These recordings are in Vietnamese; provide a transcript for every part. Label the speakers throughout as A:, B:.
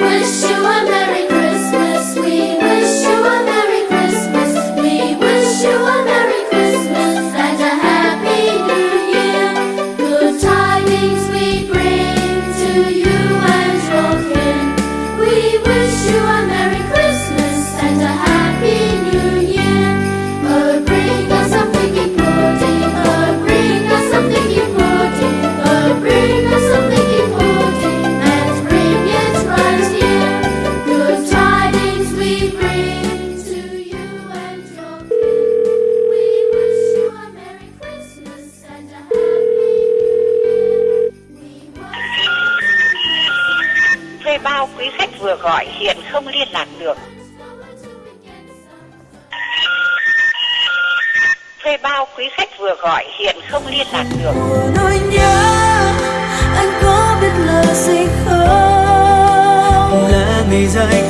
A: wish you a Merry
B: Thuê bao quý khách vừa gọi hiện không liên lạc được. Thuê bao quý khách vừa gọi hiện không liên lạc được.
C: nỗi nhớ anh có biết là gì không là ngày dài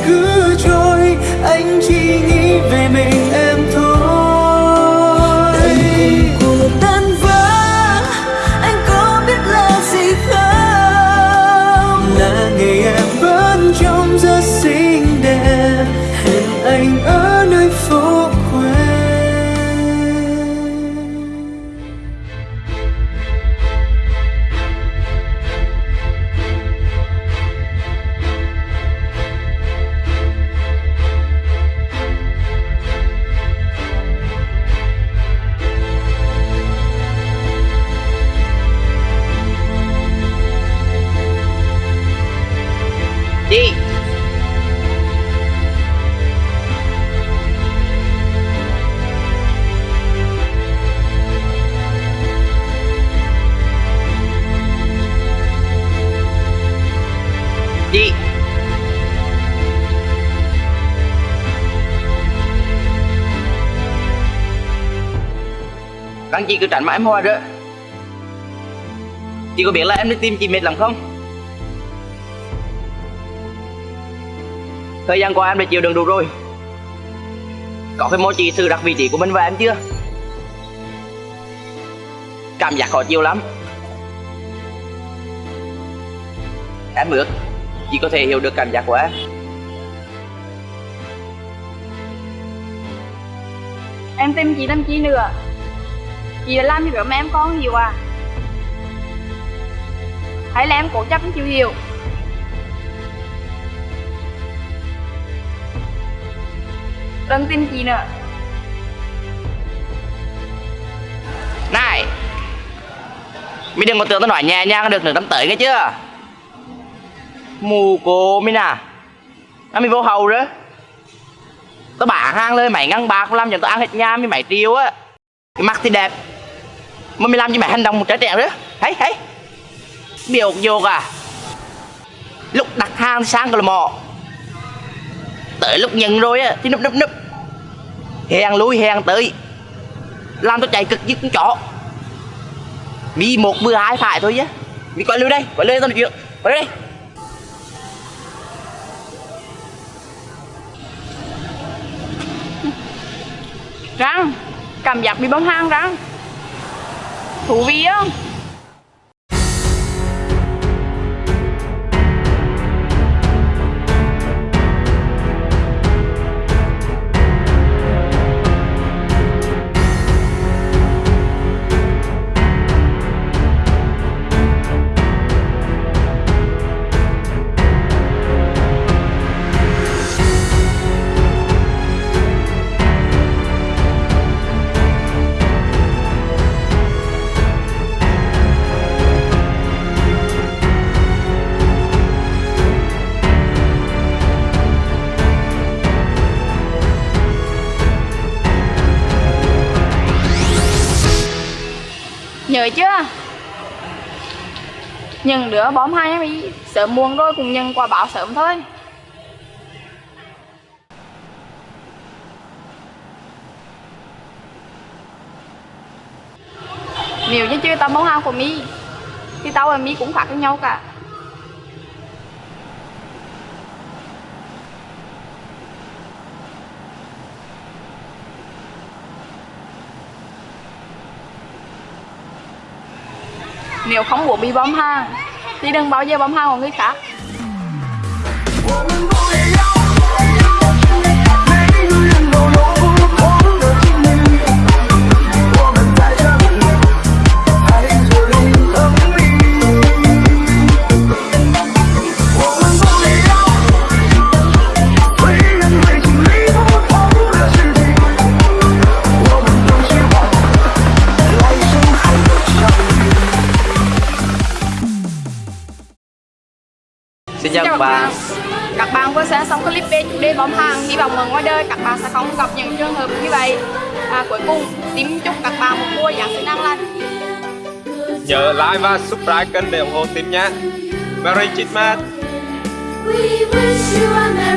D: đi. Đi. Các chị cứ tránh mãi em hoa đó. Chị có biết là em đi tìm chị mệt lắm không? Thời gian qua em đã chịu đựng đủ rồi. Có phải mối chỉ sự đặt vị trí của mình và em chưa? Cảm giác khó chịu lắm. Em ước chỉ có thể hiểu được cảm giác của em.
E: Em tìm chị làm chi nữa. Chị đã làm gì rồi mà em con nhiều à. Hãy là em cố chấp chịu hiểu? Đừng tin chị nữa
D: Này Mày đừng có tưởng tao nói nhẹ nhàng được nữa tắm tới nghe chưa? Mù cô mình à Nó mày vô hầu rồi Tao bả hang lên, mày ngăn bạc, làm cho tao ăn hết nha mày mày tiêu á. Cái mặt thì đẹp, Mà mày làm cho mày hành động một trái trẻ đó. Thấy thấy Biểu vô à. Lúc đặt hàng sang là mò. Tới lúc nhận rồi á, Thì núp núp núp. Hèn lui hèn tới. Làm tôi chạy cực như con chó. Mi một mưa hai phải thôi chứ. Mi quay lưu đây, Quay lưới tao nói chuyện. Quay lưới đây.
E: Răng, Cảm giác bị bóng hang răng. Thú vị không rồi chưa nhưng đứa bóm hai em ý Sớm muộn rồi cũng nhân quả báo sớm thôi. Nếu như chưa tao bóng hai của mi Thì tao và mi cũng khác với nhau cả. Nếu không muốn bị bom hàng Thì đừng bao giờ bom hàng của người khác.
D: Xin chào các bạn.
E: Các bạn. Vừa xem xong clip về chủ đề bom hàng Hy vọng ở ngoài đời các bạn sẽ không gặp những trường hợp như vậy. À, Cuối cùng, tim chúc các bạn một mùa Giáng sinh an lành.
F: Nhớ like và subscribe kênh để ủng hộ team nhé. Merry Christmas!
A: We wish you a